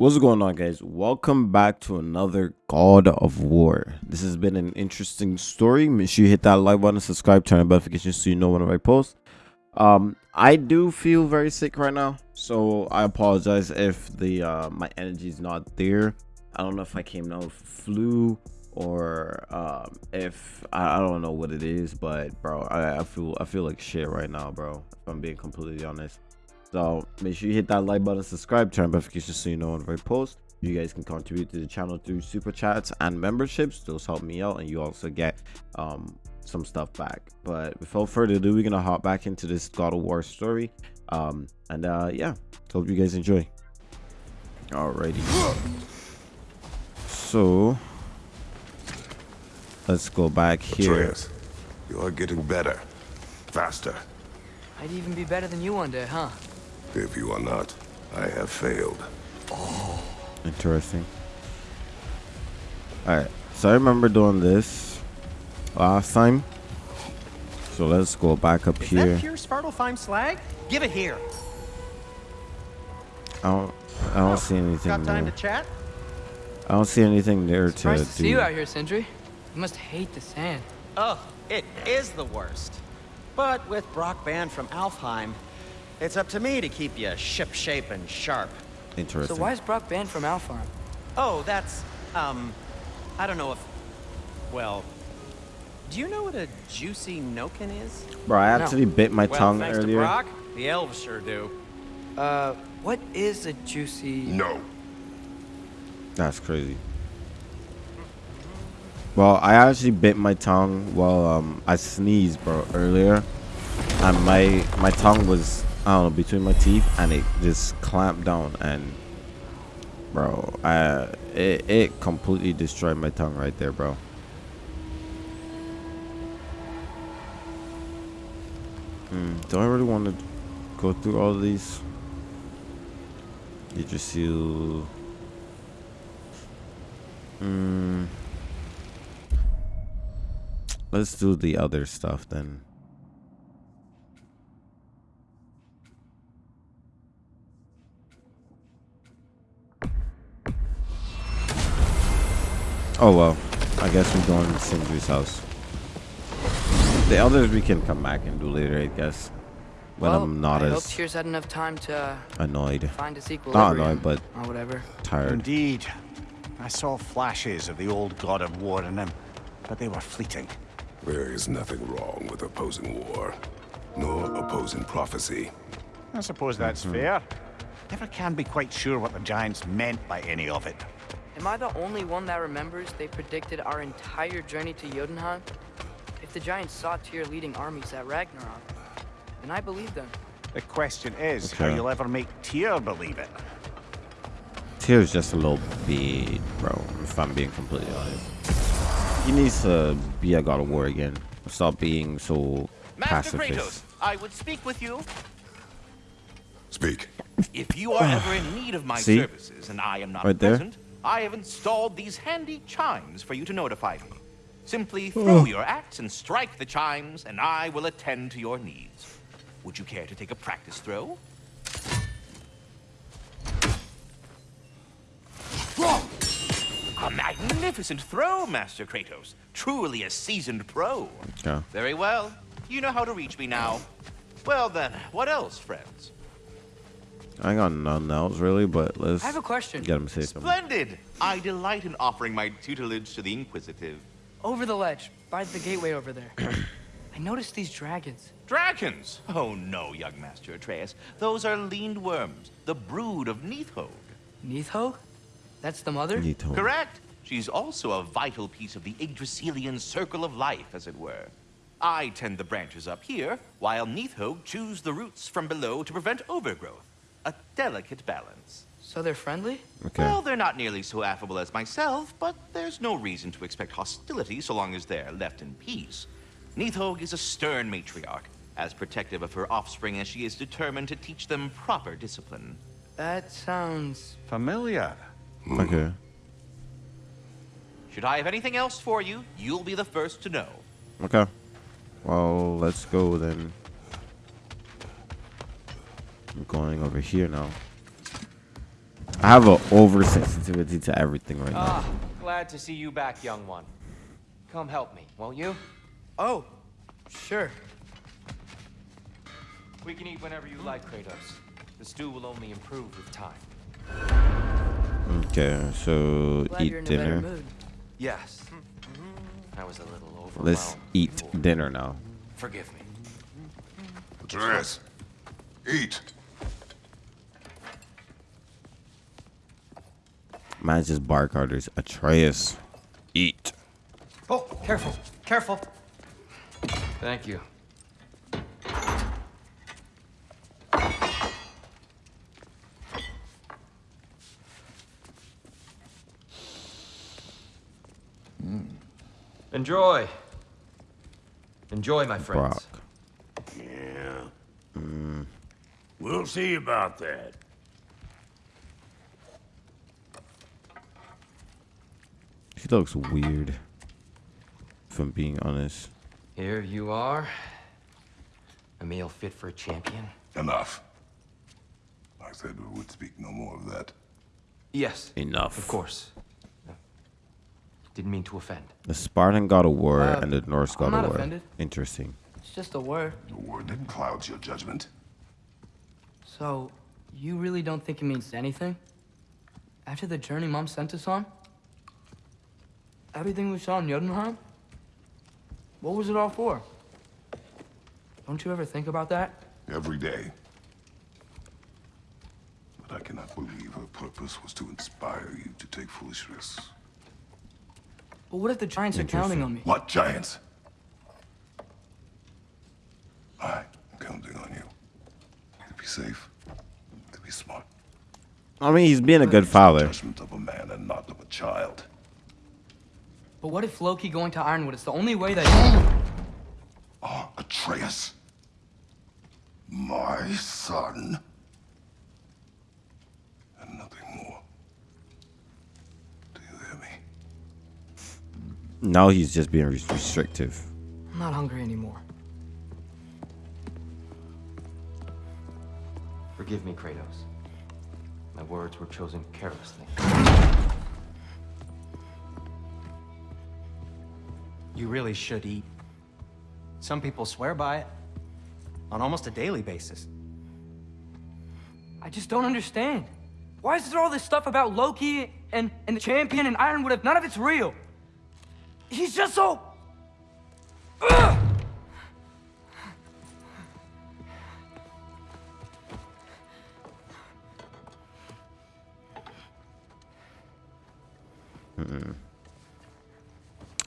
What's going on guys? Welcome back to another God of War. This has been an interesting story. Make sure you hit that like button, subscribe, turn on notifications so you know when I post. Um, I do feel very sick right now, so I apologize if the uh, my energy is not there. I don't know if I came down with flu or um, if I, I, don't know what it is, but bro, I, I feel I feel like shit right now, bro. If I'm being completely honest. So make sure you hit that like button, subscribe, turn notifications so you know when I post. You guys can contribute to the channel through super chats and memberships. Those help me out, and you also get um, some stuff back. But without further ado, we're gonna hop back into this God of War story. Um, and uh, yeah, hope you guys enjoy. Alrighty. So let's go back here. Atreus, you are getting better, faster. I'd even be better than you one day, huh? If you are not, I have failed. Oh. Interesting. Alright, so I remember doing this last time. So let's go back up Is here. Is that pure Svartalfheim slag? Give it here. I don't, I don't oh, see anything Got time there. to chat? I don't see anything there Surprised to, to see you out here, Sindri. You must hate the sand. Oh, it is the worst. But with Brok banned from Alfheim, it's up to me to keep you ship-shape and sharp. Interesting. So why is Brok banned from Alfheim? Oh, that's, um, I don't know if, well, do you know what a juicy Nokken is? Bro, I actually no. bit my well, tongue thanks earlier. To Brok, the elves sure do. Uh, what is a juicy... No. That's crazy. Well, I actually bit my tongue while um I sneezed, bro, earlier, and my my tongue was I don't know, between my teeth and it just clamped down and bro, I it, it completely destroyed my tongue right there, bro. Hmm, do I really want to go through all these? Did you see? Hmm. Let's do the other stuff then. Oh well, I guess we're going to Sindri's house. The others we can come back and do later, I guess. When well, I'm not I as hope Tyr's had enough time to annoyed. Find his Not annoyed, but or whatever. Tired. Indeed, I saw flashes of the old god of war in him, but they were fleeting. There is nothing wrong with opposing war, nor opposing prophecy. I suppose that's mm -hmm. fair. Never can be quite sure what the Giants meant by any of it. Am I the only one that remembers they predicted our entire journey to Jotunheim? If the Giants saw Tyr leading armies at Ragnarok, then I believe them. The question is okay. how you'll ever make Tyr believe it. Tyr's just a little bit, bro, if I'm being completely honest. He needs to be a god of war again. Stop being so Master pacifist. Kratos, I would speak with you. Speak. If you are ever in need of my See? services and I am not right present, there? I have installed these handy chimes for you to notify me. Simply hmm. throw your axe and strike the chimes, and I will attend to your needs. Would you care to take a practice throw? A magnificent throw, Master Kratos. Truly a seasoned pro. Yeah. Very well. You know how to reach me now. Well then, what else, friends? I got nothing else really, but let's. I have a question. Get him say something. Splendid! I delight in offering my tutelage to the Inquisitive. Over the ledge, by the gateway over there. I noticed these dragons. Dragons? Oh no, young Master Atreus. Those are lindwyrms, the brood of Nidhogg. Nidhogg? That's the mother? Nidhogg. Correct. She's also a vital piece of the Yggdrasilian circle of life, as it were. I tend the branches up here, while Nidhogg chews the roots from below to prevent overgrowth a delicate balance. So they're friendly? Okay. Well, they're not nearly so affable as myself, but there's no reason to expect hostility so long as they're left in peace. Nidhogg is a stern matriarch, as protective of her offspring as she is determined to teach them proper discipline. That sounds... Familiar. Hmm. Okay. Should I have anything else for you, you'll be the first to know. Okay. Well, let's go then. I'm going over here now. I have an oversensitivity to everything right now. Ah, glad to see you back, young one. Come help me, won't you? Oh, sure. We can eat whenever you like, Kratos. The stew will only improve with time. Okay, so Glad you're eat in a dinner. mood. Yes. I was a little overwhelmed. Let's eat before. dinner now. Forgive me. Atreus, eat. Man's just bark orders. Atreus, eat. Oh, careful, careful. Thank you. Mm. Enjoy. Enjoy, my friends. Brok. Yeah. Mm. We'll see about that. He looks weird. If I'm being honest. Here you are. A meal fit for a champion. Enough. I said we would speak no more of that. Yes. Enough. Of course. No. Didn't mean to offend. The Spartan god of war Uh, and the Norse god I'm of war. offended. Interesting. It's just a word. The word that clouds your judgment. So, you really don't think it means anything? After the journey Mom sent us on? Everything we saw in Jotunheim? What was it all for? Don't you ever think about that? Every day. But I cannot believe her purpose was to inspire you to take foolish risks. But what if the Giants are counting on me? What giants? I am counting on you. To be safe. To be smart. I mean, he's being a good father. Judgment of a man and not of a child. But what if Loki going to Ironwood is the only way that... Ah, Atreus. My son. And nothing more. Do you hear me? Now he's just being restrictive. I'm not hungry anymore. Forgive me, Kratos. My words were chosen carelessly. You really should eat. Some people swear by it on almost a daily basis. I just don't understand. Why is there all this stuff about Loki and, and the champion and Ironwood if none of it's real? He's just so...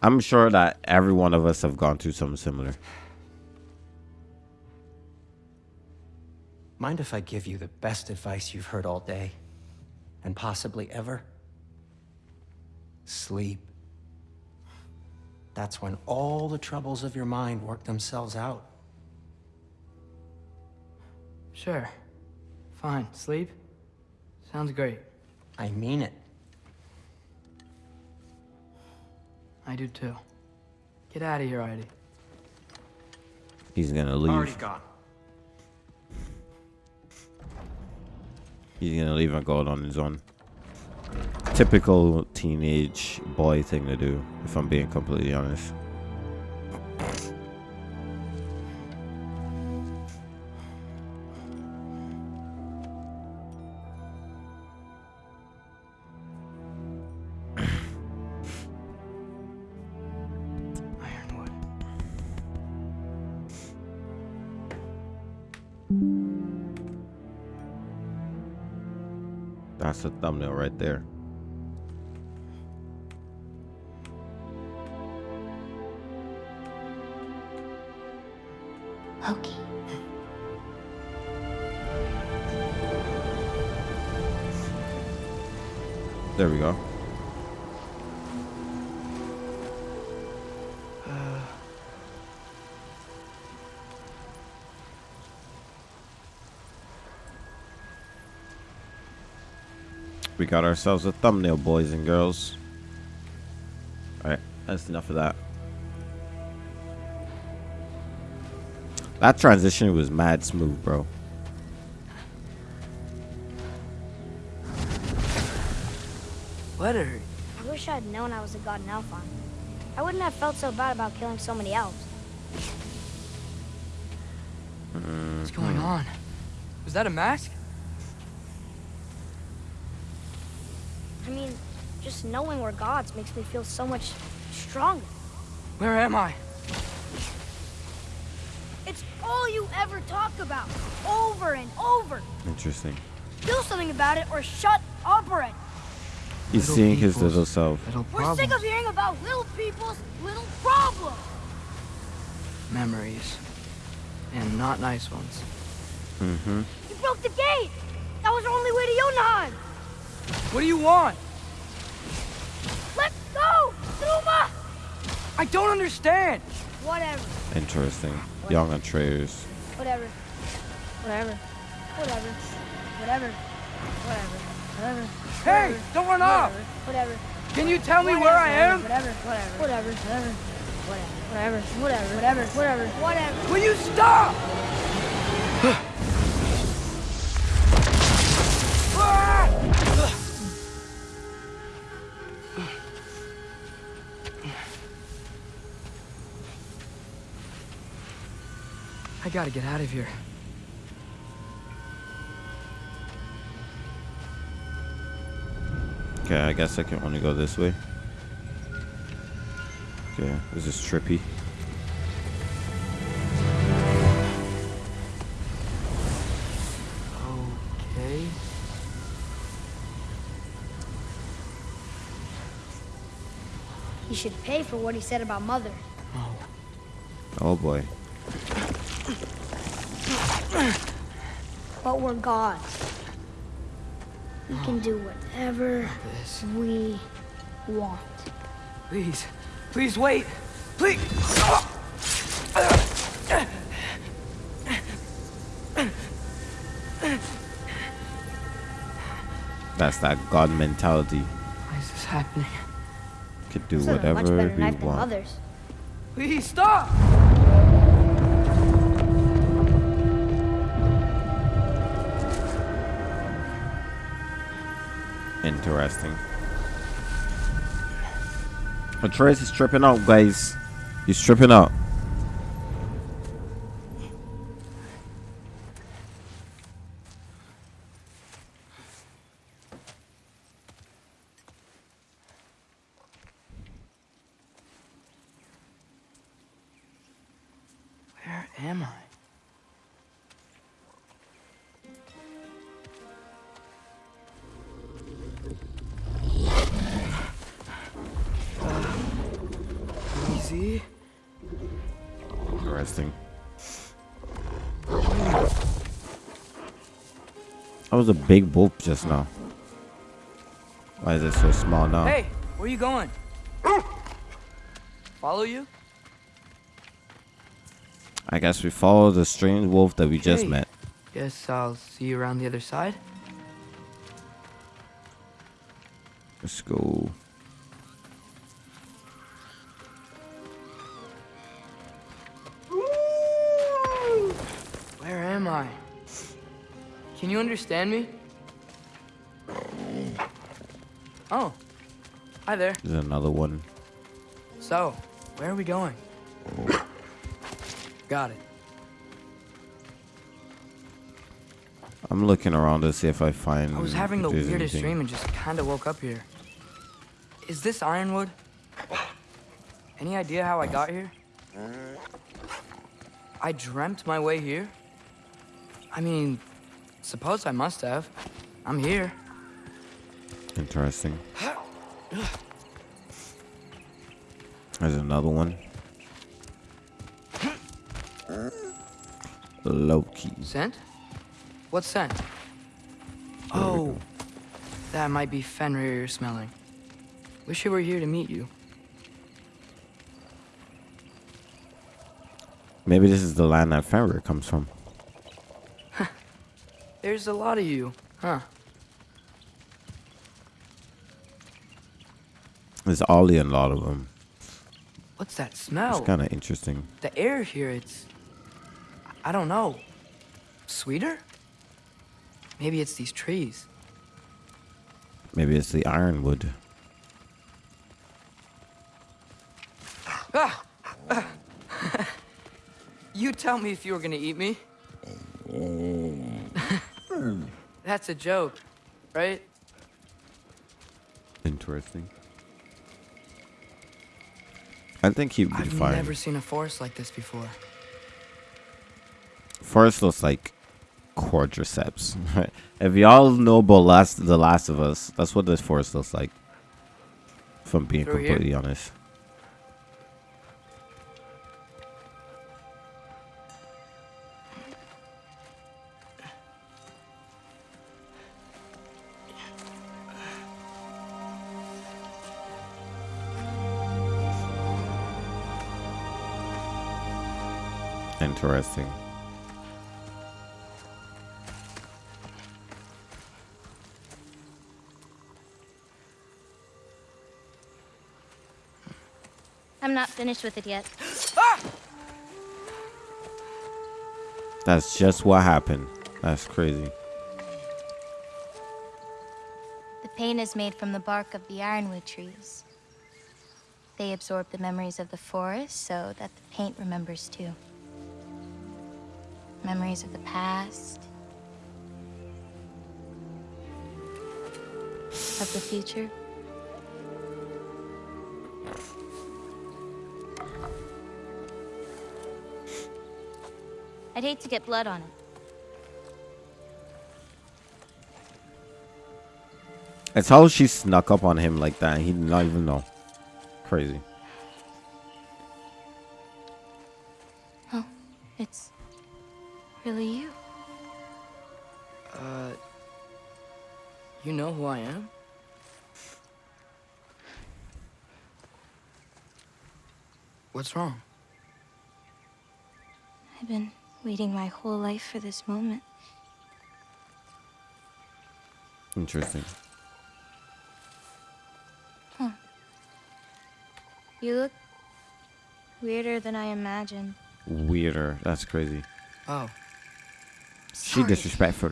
I'm sure that every one of us have gone through something similar. Mind if I give you the best advice you've heard all day? And possibly ever? Sleep. That's when all the troubles of your mind work themselves out. Sure. Fine. Sleep? Sounds great. I mean it. I do too. Get out of here, Heidi. He's gonna leave. Already leave. gone. He's gonna leave and go out on his own. Typical teenage boy thing to do, if I'm being completely honest. That's the thumbnail right there. Loki. There we go. We got ourselves a thumbnail, boys and girls. Alright, that's enough of that. That transition was mad smooth, bro. letter. I wish I'd known I was a god in Alfheim. I wouldn't have felt so bad about killing so many elves. What's going on? Was that a mask? Just knowing we're gods makes me feel so much stronger. Where am I? It's all you ever talk about, over and over. Interesting. Do something about it or shut up already. He's Little seeing his little self. Little We're sick of hearing about little people's little problems. Memories. And not nice ones. Mm-hmm. You broke the gate. That was our only way to Jotunheim. What do you want? Let's Numa. I don't understand. Whatever. Interesting. Young Atreus. Whatever. Whatever. Whatever. Whatever. Whatever. Whatever. Hey, don't run off. Whatever. Can you tell me where I am? Whatever. Whatever. Whatever. Whatever. Whatever. Whatever. Whatever. Whatever. Whatever. Will you stop? I gotta get out of here. Okay, I guess I can only go this way. Okay, this is trippy. Okay. He should pay for what he said about Mother. Oh Oh boy. But we're gods. We can do whatever we want. Please. Please wait. Please. That's that god mentality. Why is this happening? Could do This is a much whatever better we than want. Mother's. Please stop! Interesting. Atreus is tripping out, guys. He's tripping out. Where am I? Was a big wolf just now. Why is it so small now? Hey, where you going? Follow you? I guess we follow the strange wolf that we just met. Guess I'll see you around the other side. Let's go. Can you understand me? Oh, hi there. There's another one. So, where are we going? Got it. I'm looking around to see if I find. I was having the weirdest anything. dream and just kind of woke up here. Is this Ironwood? Any idea how I got here? I dreamt my way here? I mean, suppose I must have. I'm here. Interesting. There's another one. Loki. Scent? What scent? Oh, that might be Fenrir you're smelling. Wish I were here to meet you. Maybe this is the land that Fenrir comes from. There's a lot of you, huh? There's Ollie and a lot of them. What's that smell? It's kind of interesting. The air here, it's... I don't know. Sweeter? Maybe it's these trees. Maybe it's the ironwood. Ah! Ah! You tell me if you were gonna eat me. Oh, that's a joke, right? Interesting. I think he'd be I've fine. never seen a forest like this before. Forest looks like quadriceps. if y'all know about last the Last of Us, that's what this forest looks like. If I'm being Through here? completely honest. Interesting. I'm not finished with it yet. That's just what happened. That's crazy. The paint is made from the bark of the ironwood trees. They absorb the memories of the forest so that the paint remembers too. Memories of the past, of the future. I'd hate to get blood on it. It's how she snuck up on him like that. He did not even know. Crazy. What's wrong? I've been waiting my whole life for this moment. Interesting. You look weirder than I imagined. Weirder. That's crazy. Oh, She Sorry. disrespectful.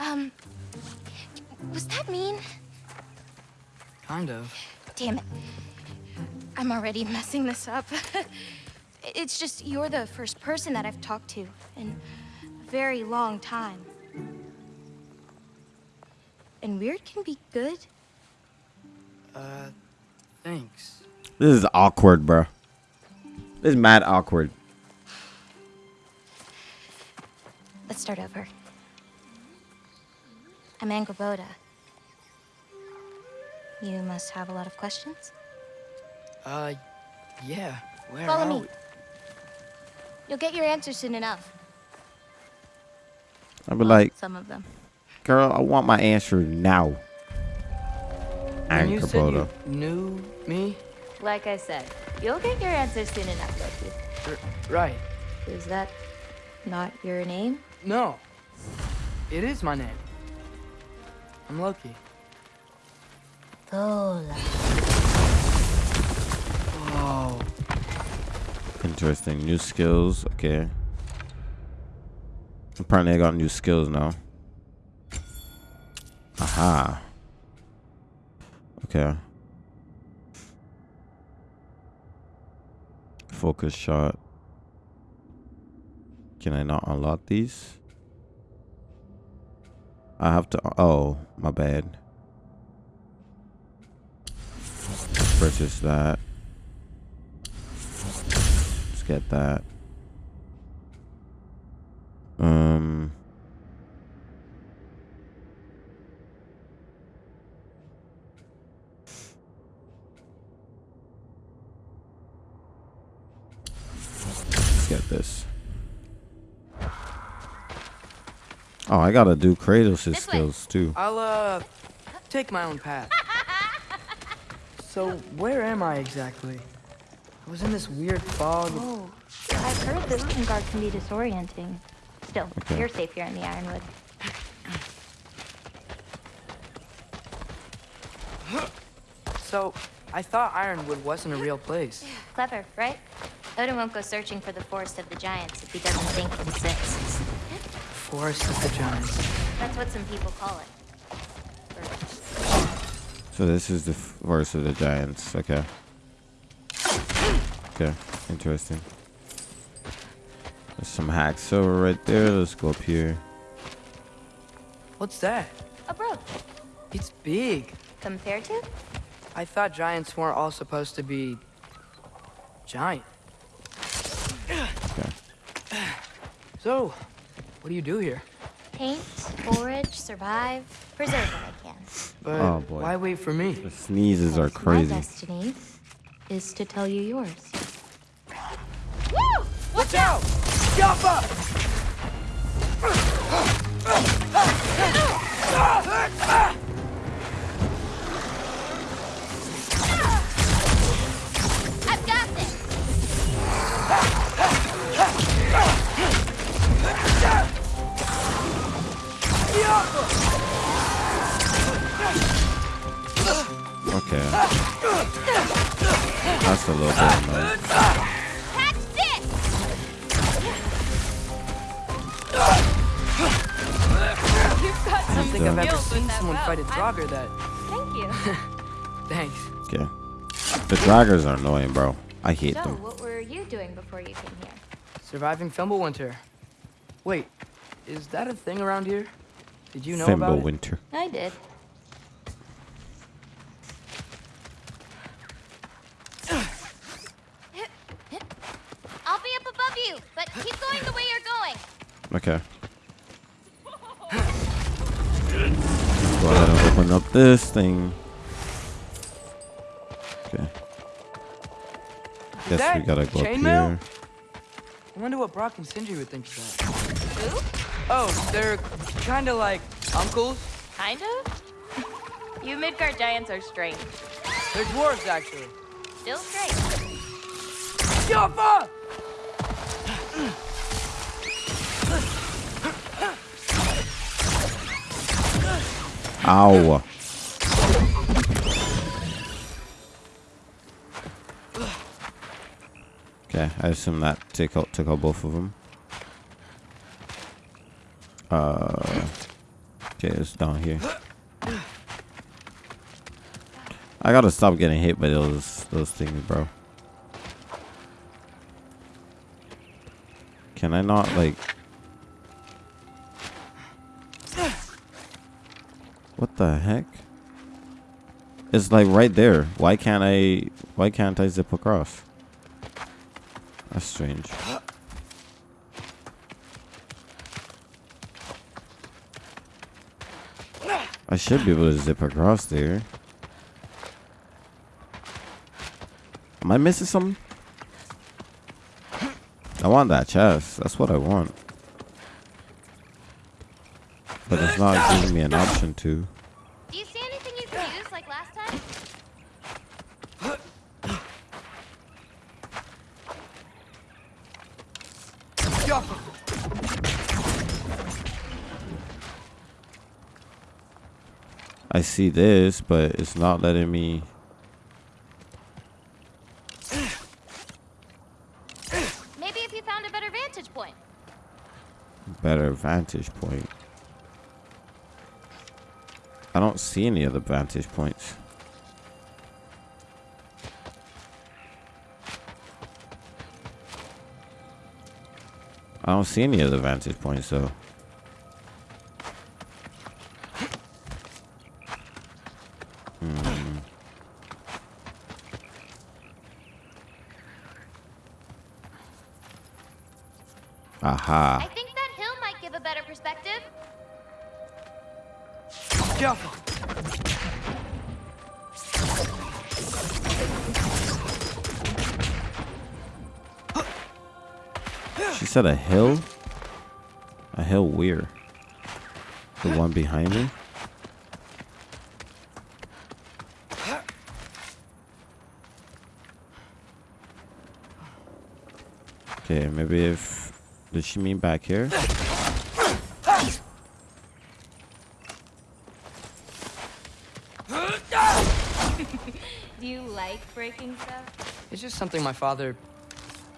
Um, was that mean? kind of. Damn it. I'm already messing this up. it's just you're the first person that I've talked to in a very long time. And weird can be good. Uh, thanks. This is awkward, bro. This is mad awkward. Let's start over. I'm Angrboda. You must have a lot of questions. Uh, yeah. Where Follow are me. we? You'll get your answers soon enough. I'd be like, Some of them. girl, I want my answer now. When you Anchor said you knew me? Like I said, you'll get your answers soon enough, Loki. R- right. Is that not your name? No. It is my name. I'm Loki. Lola. Oh, Interesting. New skills. Okay. Apparently, I got new skills now. Aha. Okay. Focus shot. Can I not unlock these? I have to. Oh, my bad. Purchase that. Let's get that. Um. Let's get this. Oh, I gotta do Kratos' skills too. I'll, uh, take my own path. So, where am I exactly? I was in this weird fog. Oh, I've heard the this Guard can be disorienting. Still, Okay. you're safe here in the Ironwood. So, I thought Ironwood wasn't a real place. Clever, right? Odin won't go searching for the Forest of the Giants if he doesn't think it exists. Forest of the Giants. That's what some people call it. Or- So this is the force of the giants. Okay. Okay, interesting. There's some hack over right there. Let's go up here. What's that? A brooch. It's big. Compared to? I thought giants weren't all supposed to be giant. Okay. So, what do you do here? Paint, forage, survive, preserve what I can. But Oh, boy. why wait for me? The sneezes are Because My crazy. destiny is to tell you yours. Watch out! Jumpa! I've draggers are annoying, bro. I hate So, them. what were you doing before you came here? Surviving Fimbulwinter. Wait, is that a thing around here? Did you know about it? Winter. I did. I'll be up above you, but keep going the way you're going. Okay. Go ahead and open up this thing. Okay. Guess we gotta go up chainmail? here. I wonder what Brok and Sindri would think of that. Who? Oh, they're kind of like uncles. Kind of? you Midgard giants are strange. They're dwarves, actually. Still strange. Jumpa! Ow. Okay, I assume that take out took out both of them. Uh, okay, it's down here. I gotta stop getting hit by those those things, bro. Can I not like? What the heck? It's like right there. Why can't I? Why can't I zip across? That's strange. I should be able to zip across there. Am I missing something? I want that chest. That's what I want. But it's not giving me an option to. Do you see anything you can use like last time? I see this, but it's not letting me. Maybe if you found a better vantage point. better vantage point. I don't see any other vantage points. I don't see any other vantage points though. Aha. I think that hill might give a better perspective. Jumpa! She said a hill? A hill where? The one behind me? Okay, maybe if... Does she mean back here? Do you like breaking stuff? It's just something my father.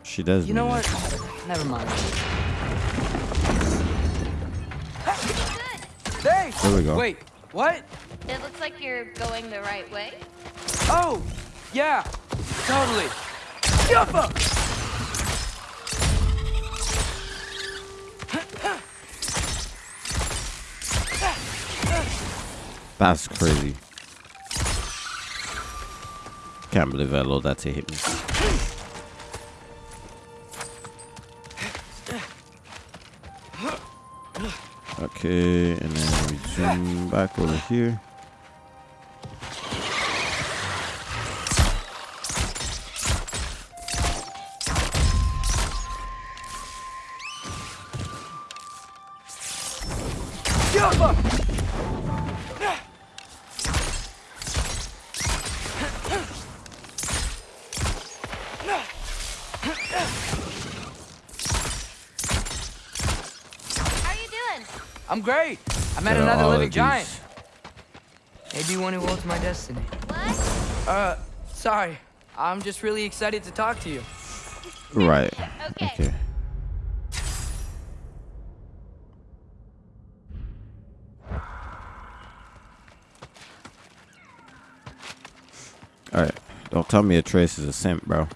She does You know mean what? it. Never mind. Good. Hey! There we go. Wait, what? It looks like you're going the right way. Oh! Yeah! Totally! That's crazy. Can't believe I allowed that to hit me. Okay, and then we zoom back over here. I'm great. I met Got another living giant. these. Maybe one who holds my destiny. What? Uh, sorry. I'm just really excited to talk to you. Right. Okay. Okay. Alright. Don't tell me Atreus is a simp, bro.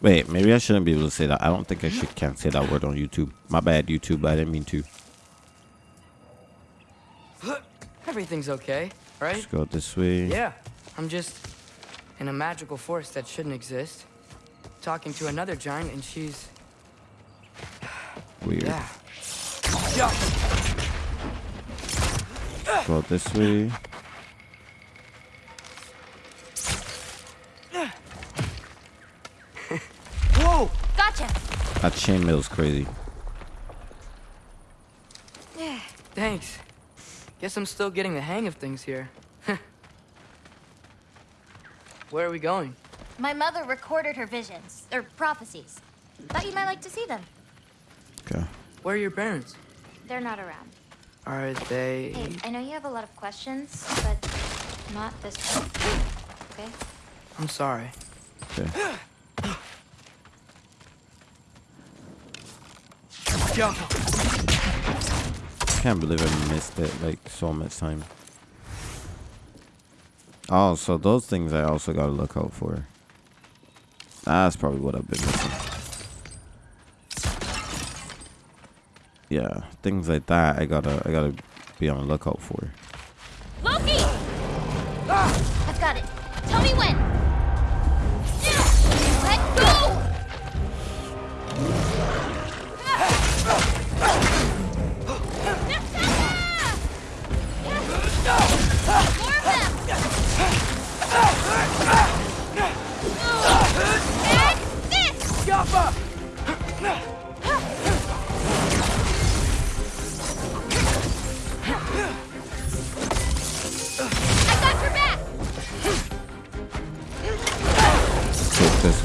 Wait, maybe I shouldn't be able to say that. I don't think I should can't say that word on YouTube. My bad, YouTube. I didn't mean to. Everything's okay, right? Let's go this way. Yeah. I'm just in a magical forest that shouldn't exist. Talking to another giant, and she's Weird. yeah. Yeah. Go this way. Whoa! Gotcha. That chainmail's crazy. Yeah. Thanks. I guess I'm still getting the hang of things here. Where are we going? My mother recorded her visions, or prophecies. Thought you might like to see them. Okay. Where are your parents? They're not around. Are they? Hey, I know you have a lot of questions, but not this one. Okay? I'm sorry. Okay. Yo, Can't believe I missed it like so much time. Oh, so those things I also gotta look out for. That's probably what I've been missing. Yeah, things like that I gotta I gotta be on the lookout for. Loki! Ah, I've got it. Tell me when.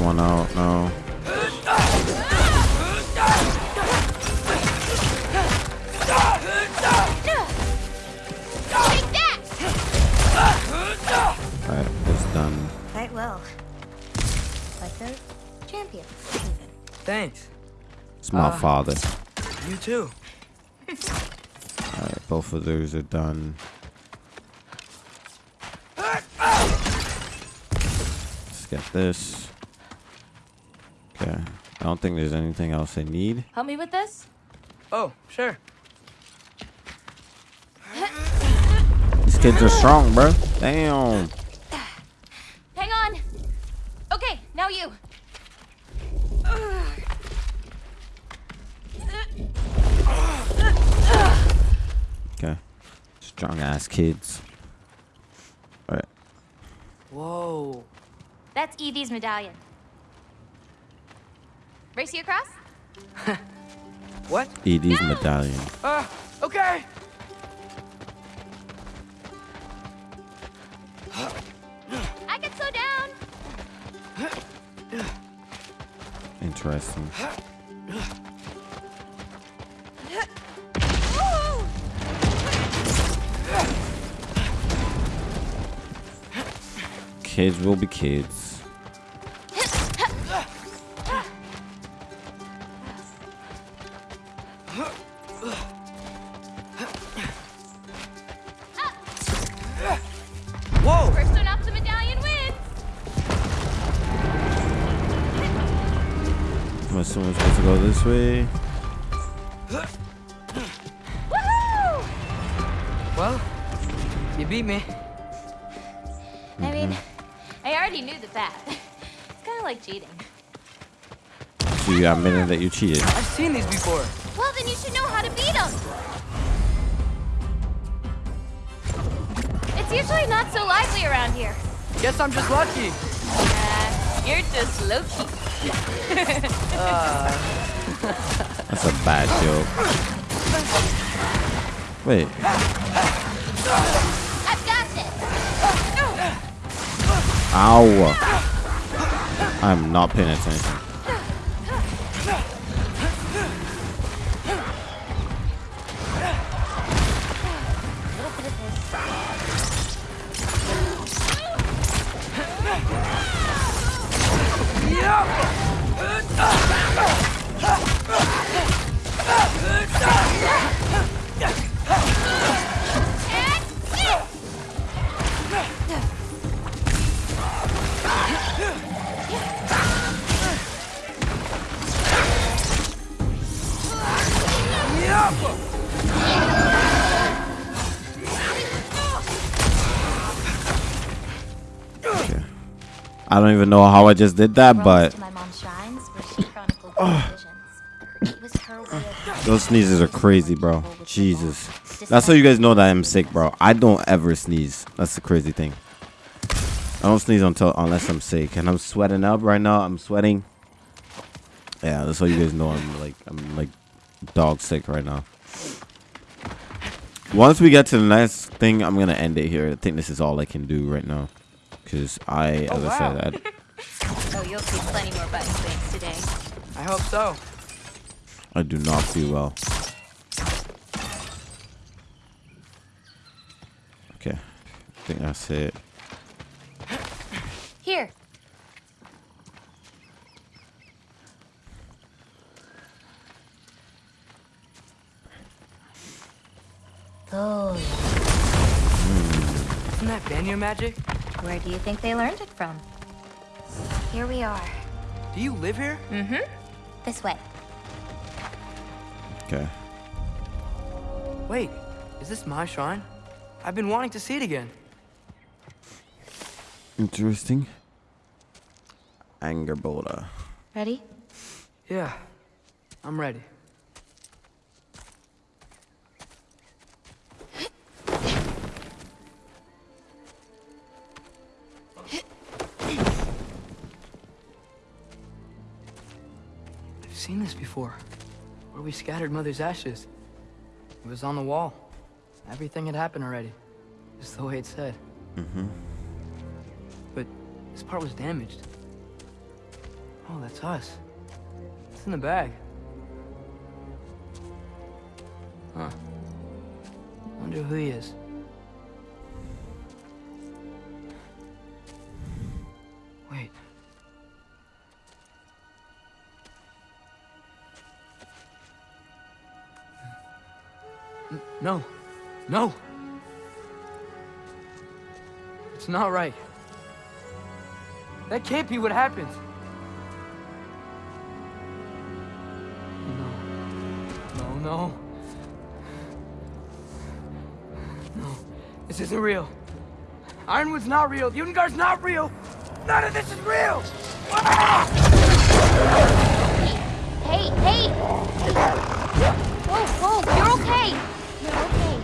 One out now. Alright, it's done. Quite well. Like the champion. thanks. It's my Uh. father. You too. Alright, both of those are done. Let's get this. Okay. I don't think there's anything else I need. Help me with this? Oh, sure. These kids are strong, bro. Damn. Hang on. Okay, now you. Okay. Strong ass kids. Alright. Whoa. That's Evie's medallion. Race you across? What? Edie's medallion. Uh, okay. I can slow down. Interesting. Kids will be kids. Whoa. First one up the medallion wins. assuming we're supposed to go this way. Woohoo! Well, you beat me. I mean, mm-hmm. I already knew the path. It's kind of like cheating. So you admitted that you cheated. I've seen these before. Well, then you should know how to beat them. It's usually not so lively around here. Guess I'm just lucky. Uh, you're just low-key. That's a bad joke. Wait, I've got this. ow. I'm not paying attention. Don't even know how I just did that, but to my mom's shrines where she chronicled her visions. It was her way of those sneezes are crazy, bro. Jesus. That's how you guys know that I'm sick, bro. I don't ever sneeze. That's the crazy thing. I don't sneeze until unless I'm sick, and I'm sweating up right now. I'm sweating. Yeah, that's how you guys know I'm like I'm like dog sick right now. Once we get to the next thing, I'm gonna end it here. I think this is all I can do right now, because I, Oh, as I wow. said, I, Oh, you'll see plenty more button clicks today. I hope so. I do not feel well. Okay, I think that's it. Here. Oh, Isn't that Banyo magic? Where do you think they learned it from? Here we are. Do you live here? Mm-hmm. This way. Okay. Wait, is this my shrine? I've been wanting to see it again. Interesting. Angrboda. Ready? Yeah, I'm ready. Before. Where we scattered Mother's ashes. It was on the wall. Everything had happened already. Just the way it said. Mm-hmm. But this part was damaged. Oh, that's us. It's in the bag. Huh. Wonder who he is. No. No. It's not right. That can't be what happened. No. No, no. No. This isn't real. Ironwood's not real. Ungar's not real. None of this is real. Hey, hey! Whoa, whoa, you're okay.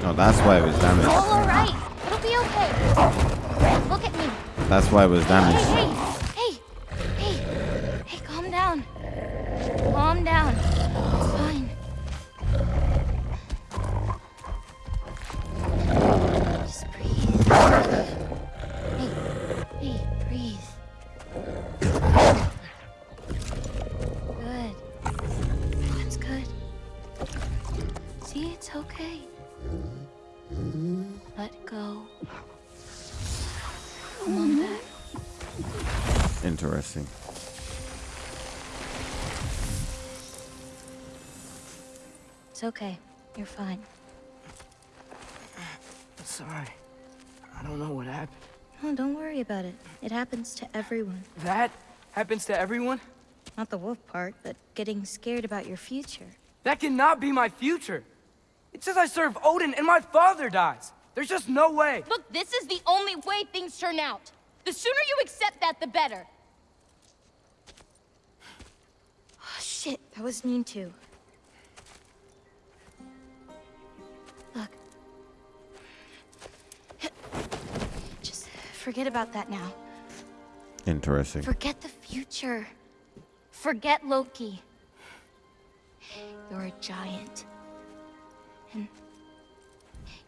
Oh, that's why it was damaged. All alright. It'll be okay. Look at me. That's why it was Hey, damaged. hey, Interesting. It's okay. You're fine. I'm sorry. I don't know what happened. Oh, don't worry about it. It happens to everyone. That happens to everyone? Not the wolf part, but getting scared about your future. That cannot be my future. It says I serve Odin and my father dies. There's just no way. Look, this is the only way things turn out. The sooner you accept that, the better. Oh, shit, that was mean too. Look. Just forget about that now. Interesting. Forget the future. Forget Loki. You're a giant. And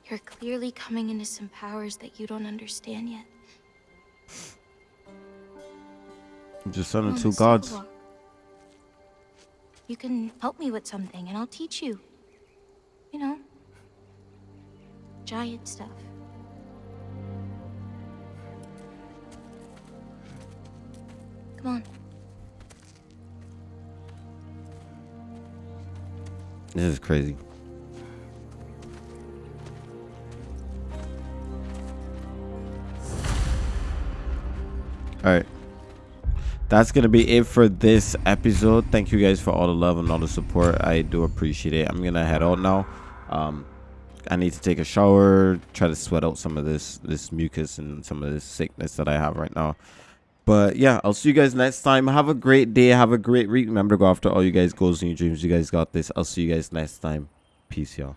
you're clearly coming into some powers that you don't understand yet. Just son On of the two gods. You can help me with something and I'll teach you. You know, giant stuff. Come on. This is crazy. All right. That's to be it for this episode. Thank you guys for all the love and all the support. I do appreciate it. I'm to head out now. Um, I need to take a shower, try to sweat out some of this this mucus and some of this sickness that I have right now. But yeah, I'll see you guys next time. Have a great day. Have a great week. Remember to go after all you guys' goals and your dreams. You guys got this. I'll see you guys next time. Peace, y'all.